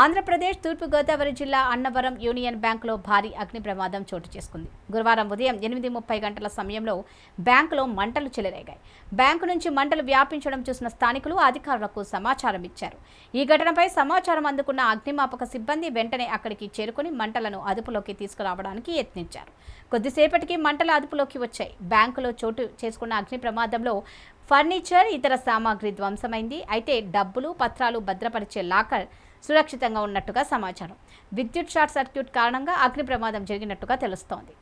ఆంధ్రప్రదేశ్ తూర్పుగోదావరి జిల్లా అన్నవరం యూనియన్ బ్యాంకులో భారీ అగ్ని ప్రమాదం చోటు చేసుకుంది. గురువారం ఉదయం ఎనిమిది ముప్పై గంటల సమయంలో బ్యాంకులో మంటలు చెలరేగాయి. బ్యాంకు నుంచి మంటలు వ్యాపించడం చూసిన స్థానికులు అధికారులకు సమాచారం ఇచ్చారు. ఈ ఘటనపై సమాచారం అందుకున్న అగ్నిమాపక సిబ్బంది వెంటనే అక్కడికి చేరుకుని మంటలను అదుపులోకి తీసుకురావడానికి యత్నించారు. కొద్దిసేపటికి మంటలు అదుపులోకి వచ్చాయి. బ్యాంకులో చోటు చేసుకున్న అగ్ని ప్రమాదంలో ఫర్నిచర్ ఇతర సామాగ్రి ధ్వంసమైంది. అయితే డబ్బులు పత్రాలు భద్రపరిచే లాకర్ సురక్షితంగా ఉన్నట్టుగా సమాచారం. విద్యుత్ షార్ట్ సర్క్యూట్ కారణంగా అగ్ని ప్రమాదం జరిగినట్టుగా తెలుస్తోంది.